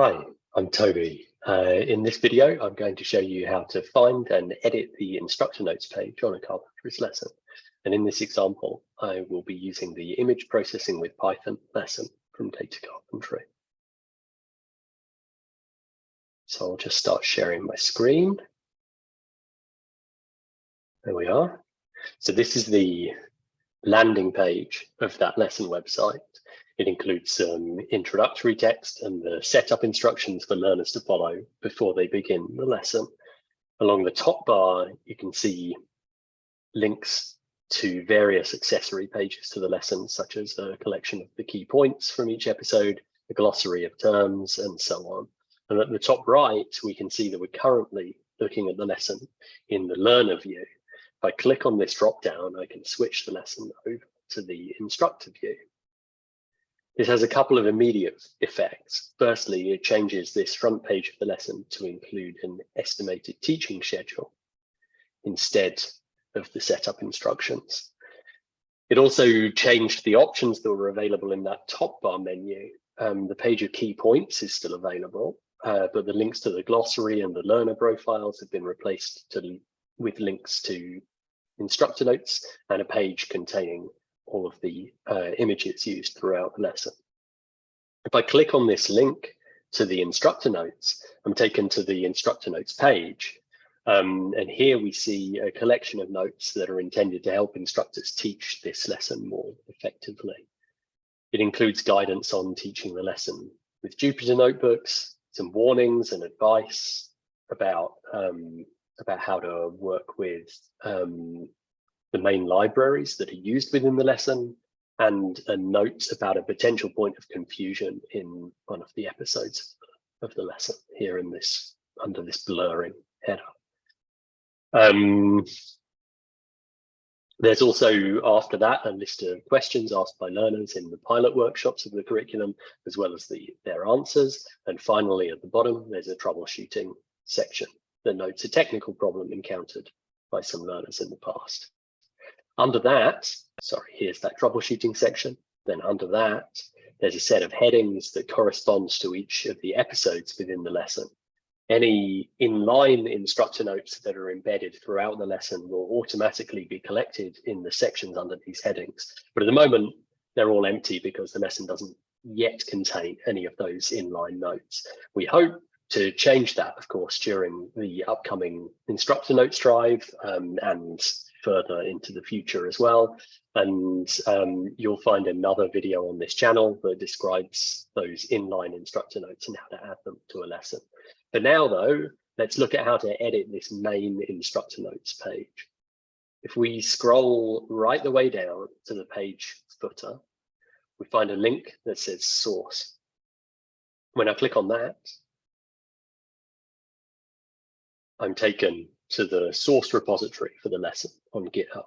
Hi, I'm Toby. Uh, in this video, I'm going to show you how to find and edit the instructor notes page on a carpentries lesson. And in this example, I will be using the image processing with Python lesson from Data Carpentry. So I'll just start sharing my screen. There we are. So this is the landing page of that lesson website. It includes some introductory text and the setup instructions for learners to follow before they begin the lesson. Along the top bar, you can see links to various accessory pages to the lesson, such as a collection of the key points from each episode, a glossary of terms, and so on. And at the top right, we can see that we're currently looking at the lesson in the learner view. If I click on this drop down, I can switch the lesson over to the instructor view. This has a couple of immediate effects. Firstly, it changes this front page of the lesson to include an estimated teaching schedule instead of the setup instructions. It also changed the options that were available in that top bar menu. Um, the page of key points is still available, uh, but the links to the glossary and the learner profiles have been replaced to, with links to instructor notes and a page containing all of the uh, images used throughout the lesson. If I click on this link to the instructor notes, I'm taken to the instructor notes page. Um, and here we see a collection of notes that are intended to help instructors teach this lesson more effectively. It includes guidance on teaching the lesson with Jupyter notebooks, some warnings and advice about um, about how to work with um, the main libraries that are used within the lesson, and a note about a potential point of confusion in one of the episodes of the lesson here in this under this blurring header. Um, there's also after that a list of questions asked by learners in the pilot workshops of the curriculum, as well as the their answers. And finally, at the bottom, there's a troubleshooting section that notes a technical problem encountered by some learners in the past. Under that, sorry, here's that troubleshooting section. Then under that, there's a set of headings that corresponds to each of the episodes within the lesson. Any inline instructor notes that are embedded throughout the lesson will automatically be collected in the sections under these headings. But at the moment, they're all empty because the lesson doesn't yet contain any of those inline notes. We hope to change that, of course, during the upcoming instructor notes drive um, and further into the future as well. And um, you'll find another video on this channel that describes those inline instructor notes and how to add them to a lesson. For now, though, let's look at how to edit this main instructor notes page. If we scroll right the way down to the page footer, we find a link that says source. When I click on that, I'm taken to the source repository for the lesson on GitHub.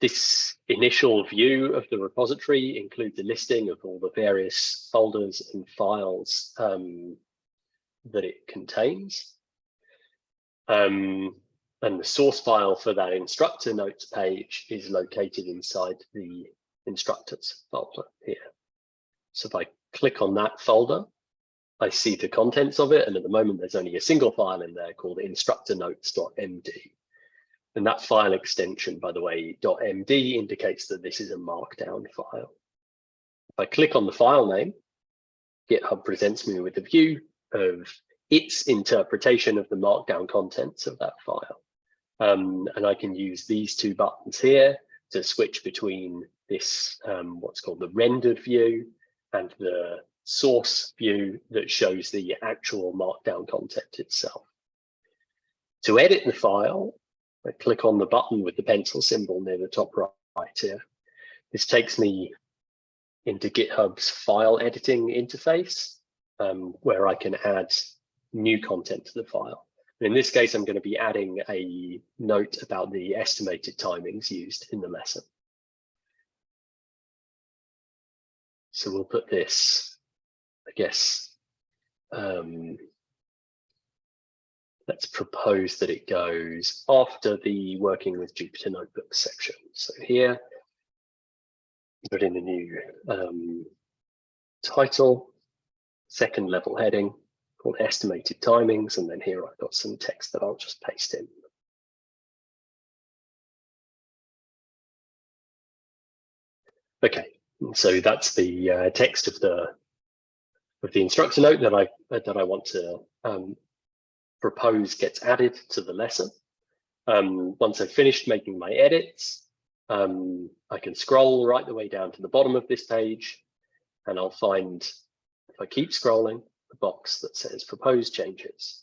This initial view of the repository includes a listing of all the various folders and files um, that it contains. Um, and the source file for that instructor notes page is located inside the instructors folder here. So if I click on that folder, I see the contents of it. And at the moment, there's only a single file in there called instructornotes.md. And that file extension, by the way, .md indicates that this is a markdown file. If I click on the file name, GitHub presents me with a view of its interpretation of the markdown contents of that file. Um, and I can use these two buttons here to switch between this, um, what's called the rendered view and the source view that shows the actual markdown content itself. To edit the file, I click on the button with the pencil symbol near the top right here. This takes me into GitHub's file editing interface, um, where I can add new content to the file. In this case, I'm going to be adding a note about the estimated timings used in the lesson. So we'll put this guess um, let's propose that it goes after the working with Jupyter Notebooks section. So here, put in a new um, title, second level heading called estimated timings. And then here I've got some text that I'll just paste in. Okay, so that's the uh, text of the of the instructor note that I that I want to um, propose gets added to the lesson. Um, once I've finished making my edits, um, I can scroll right the way down to the bottom of this page, and I'll find, if I keep scrolling, the box that says proposed changes.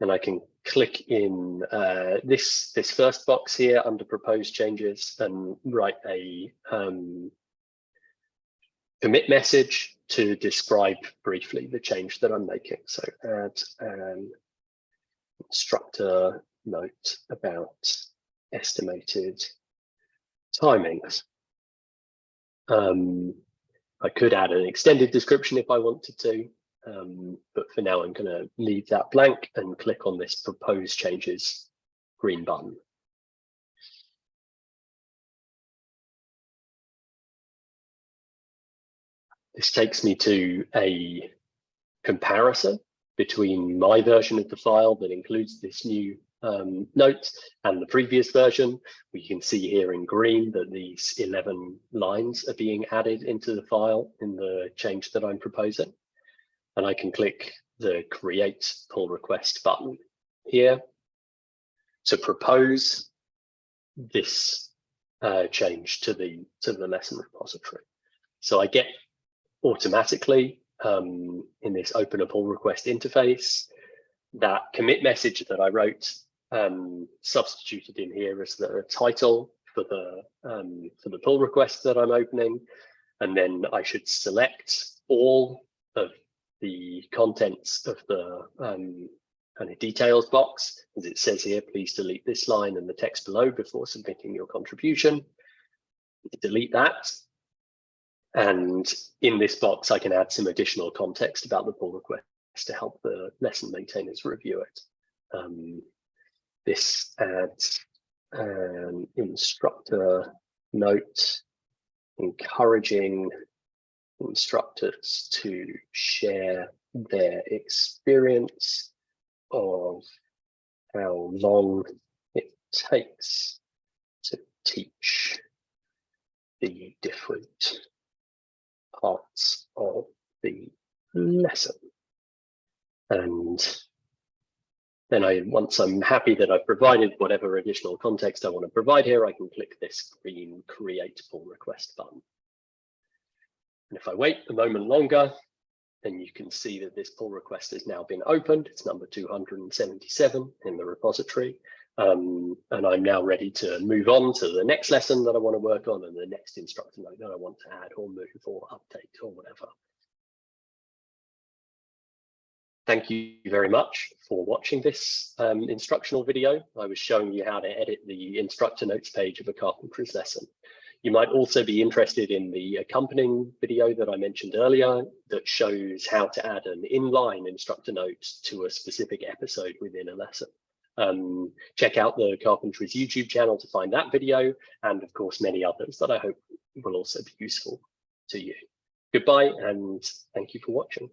And I can click in uh, this, this first box here under proposed changes and write a um, commit message to describe briefly the change that I'm making. So add an instructor note about estimated timings. Um, I could add an extended description if I wanted to, um, but for now I'm going to leave that blank and click on this propose changes green button. This takes me to a comparison between my version of the file that includes this new um, note and the previous version. We can see here in green that these 11 lines are being added into the file in the change that I'm proposing. And I can click the create pull request button here to propose this uh, change to the to the lesson repository. So I get automatically um, in this open a pull request interface. That commit message that I wrote um, substituted in here as the title for the um, for the pull request that I'm opening, and then I should select all of the contents of the um, kind of details box, as it says here, please delete this line and the text below before submitting your contribution. Delete that, and in this box, I can add some additional context about the pull request to help the lesson maintainers review it. Um, this adds an instructor note encouraging instructors to share their experience of how long it takes to teach the different parts of the lesson. And then I, once I'm happy that I've provided whatever additional context I want to provide here, I can click this green create pull request button. And if I wait a moment longer, then you can see that this pull request has now been opened. It's number 277 in the repository. Um, and I'm now ready to move on to the next lesson that I want to work on and the next instructor note that I want to add or move or update or whatever. Thank you very much for watching this um, instructional video. I was showing you how to edit the instructor notes page of a carpentries lesson. You might also be interested in the accompanying video that I mentioned earlier that shows how to add an inline instructor note to a specific episode within a lesson. Um, check out the Carpentries YouTube channel to find that video, and of course, many others that I hope will also be useful to you. Goodbye, and thank you for watching.